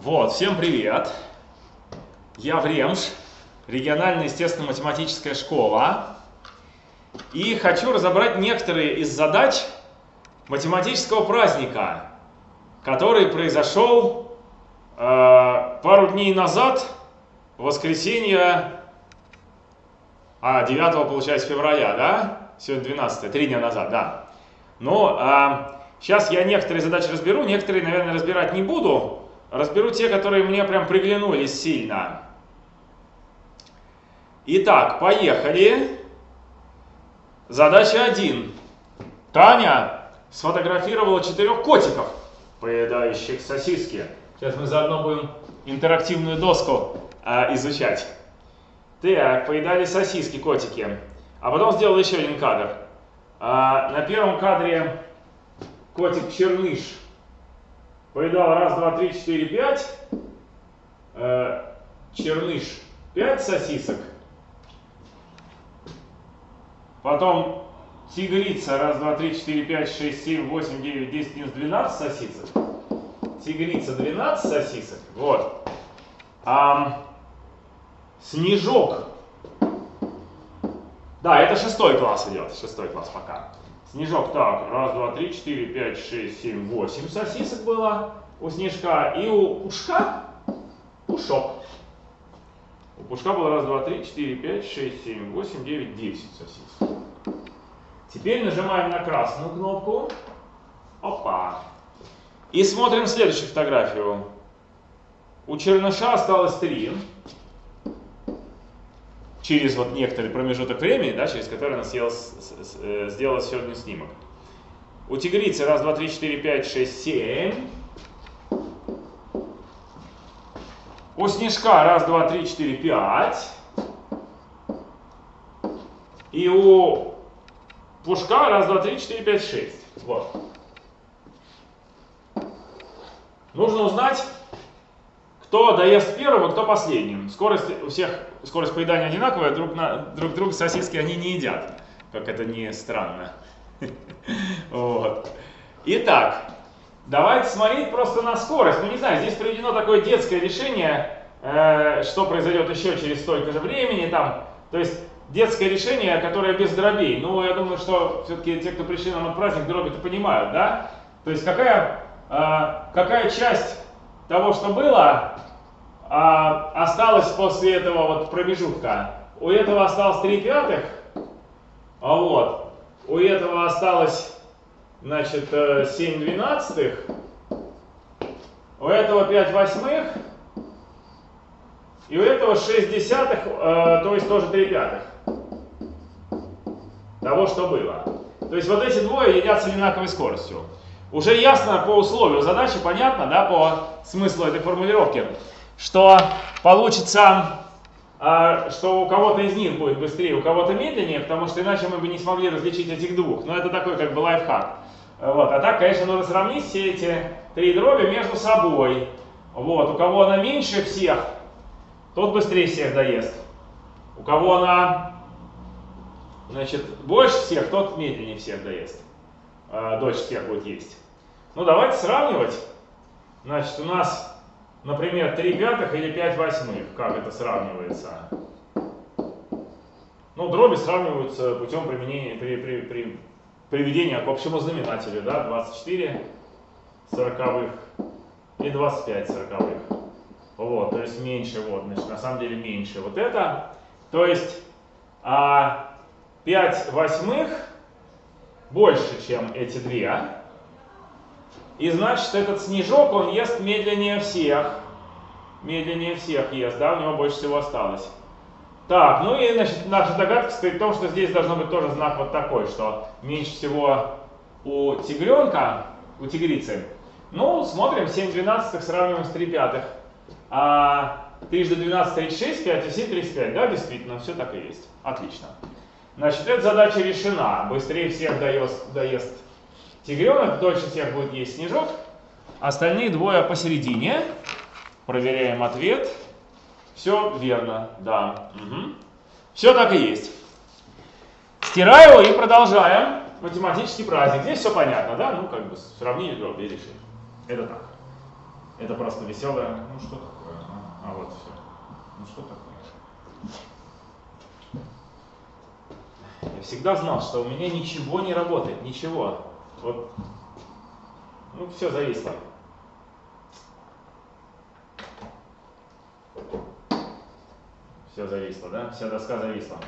Вот, всем привет! Я Времш, региональная естественно-математическая школа. И хочу разобрать некоторые из задач математического праздника, который произошел э, пару дней назад, в воскресенье, а, 9 получается февраля, да? Сегодня 12, три дня назад, да. Но э, сейчас я некоторые задачи разберу, некоторые, наверное, разбирать не буду. Разберу те, которые мне прям приглянулись сильно. Итак, поехали. Задача 1. Таня сфотографировала четырех котиков, поедающих сосиски. Сейчас мы заодно будем интерактивную доску э, изучать. Так, поедали сосиски котики. А потом сделал еще один кадр. А, на первом кадре котик Черныш Поедал раз, два, три, четыре, пять. Э, черныш пять сосисок. Потом тигрица раз, два, три, четыре, пять, шесть, семь, восемь, девять, десять, одиннадцать, двенадцать сосисок. Тигрица 12 сосисок. Вот. А, снежок. Да, это шестой класс идет. Шестой класс пока. Снежок, так, раз, два, три, четыре, пять, шесть, семь, восемь сосисок было у снежка. И у пушка пушок. У пушка было раз, два, три, четыре, пять, шесть, семь, восемь, девять, десять сосисок. Теперь нажимаем на красную кнопку. Опа. И смотрим следующую фотографию. У черныша осталось три через вот некоторый промежуток времени, да, через который она съела, э, сделала сегодня снимок. У тигрицы раз, два, три, четыре, пять, шесть, семь. У снежка раз, два, три, четыре, пять. И у пушка раз, два, три, четыре, пять, шесть. Вот. Нужно узнать, кто доест первым, кто последним. Скорость у всех, скорость поедания одинаковая, друг, на, друг друга сосиски они не едят. Как это не странно. Вот. Итак, давайте смотреть просто на скорость. Ну не знаю, здесь приведено такое детское решение, э, что произойдет еще через столько же времени. Там, то есть детское решение, которое без дробей. Ну, я думаю, что все-таки те, кто пришли на праздник, дроби-то понимают, да? То есть какая, э, какая часть того, что было, а, осталось после этого вот промежутка. У этого осталось 3 пятых, а вот, у этого осталось, значит, 7 э, двенадцатых, у этого 5 восьмых, и у этого 6 десятых, э, то есть тоже 3 пятых того, что было. То есть вот эти двое едят с одинаковой скоростью. Уже ясно по условию задачи, понятно, да, по смыслу этой формулировки, что получится, э, что у кого-то из них будет быстрее, у кого-то медленнее, потому что иначе мы бы не смогли различить этих двух. Но это такой как бы лайфхак. Вот. А так, конечно, нужно сравнить все эти три дроби между собой. Вот. У кого она меньше всех, тот быстрее всех доест. У кого она значит, больше всех, тот медленнее всех доест. Э, дочь будет есть. Ну, давайте сравнивать. Значит, у нас, например, 3 пятых или 5 восьмых. Как это сравнивается? Ну, дроби сравниваются путем применения, при, при, при, приведения к общему знаменателю. Да? 24 сороковых и 25 сороковых. Вот, то есть меньше, вот, значит, на самом деле меньше вот это. То есть а, 5 восьмых больше, чем эти две. И значит, этот снежок, он ест медленнее всех. Медленнее всех ест, да, у него больше всего осталось. Так, ну и значит, наша догадка стоит в том, что здесь должно быть тоже знак вот такой, что меньше всего у тигренка, у тигрицы. Ну, смотрим, 7 двенадцатых сравниваем с 3 пятых. А трижды 12, 36, 5 и 7, 35. Да, действительно, все так и есть. Отлично. Значит, эта задача решена. Быстрее всех доест, доест тигренок, дольше всех будет есть снежок. Остальные двое посередине. Проверяем ответ. Все верно, да. Угу. Все так и есть. Стираю и продолжаем математический праздник. Здесь все понятно, да? Ну, как бы сравнили дроби и решили. Это так. Это просто веселое. Ну что такое? А, а вот все. Ну что такое? Я всегда знал, что у меня ничего не работает, ничего. Вот, ну все зависло. Все зависло, да? Вся доска зависла.